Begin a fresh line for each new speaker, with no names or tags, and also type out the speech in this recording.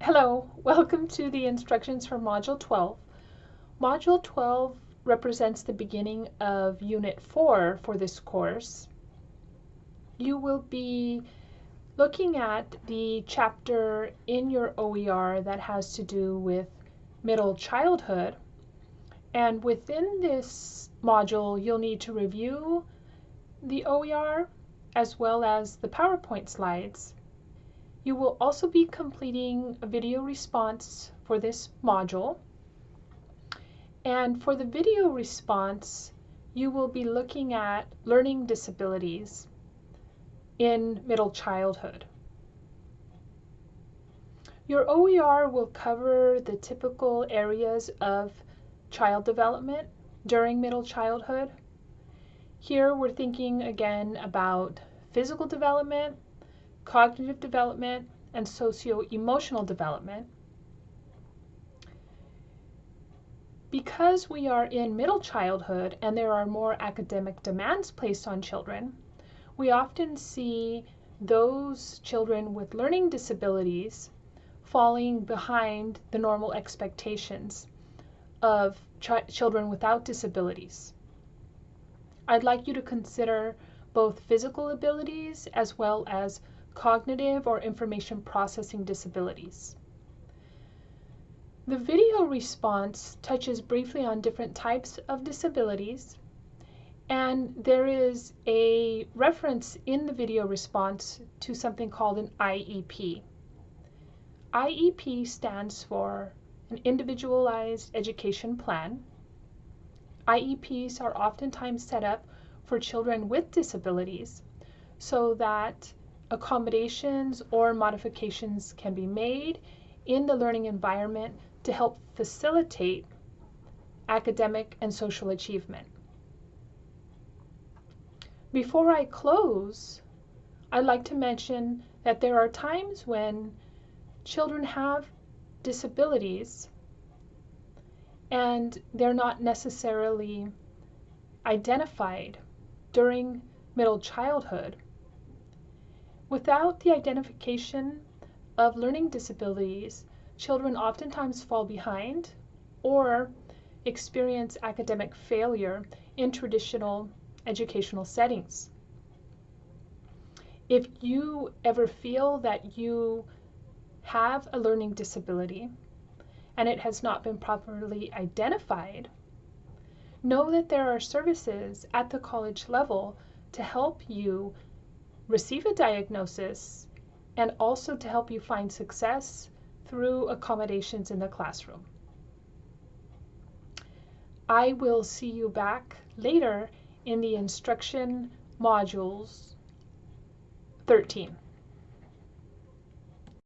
Hello, welcome to the instructions for Module 12. Module 12 represents the beginning of Unit 4 for this course. You will be looking at the chapter in your OER that has to do with middle childhood. And within this module, you'll need to review the OER as well as the PowerPoint slides you will also be completing a video response for this module. And for the video response, you will be looking at learning disabilities in middle childhood. Your OER will cover the typical areas of child development during middle childhood. Here we're thinking again about physical development, cognitive development, and socio-emotional development. Because we are in middle childhood and there are more academic demands placed on children, we often see those children with learning disabilities falling behind the normal expectations of ch children without disabilities. I'd like you to consider both physical abilities as well as cognitive or information processing disabilities. The video response touches briefly on different types of disabilities, and there is a reference in the video response to something called an IEP. IEP stands for an Individualized Education Plan. IEPs are oftentimes set up for children with disabilities so that accommodations or modifications can be made in the learning environment to help facilitate academic and social achievement. Before I close, I'd like to mention that there are times when children have disabilities and they're not necessarily identified during middle childhood Without the identification of learning disabilities, children oftentimes fall behind or experience academic failure in traditional educational settings. If you ever feel that you have a learning disability and it has not been properly identified, know that there are services at the college level to help you receive a diagnosis, and also to help you find success through accommodations in the classroom. I will see you back later in the instruction modules 13.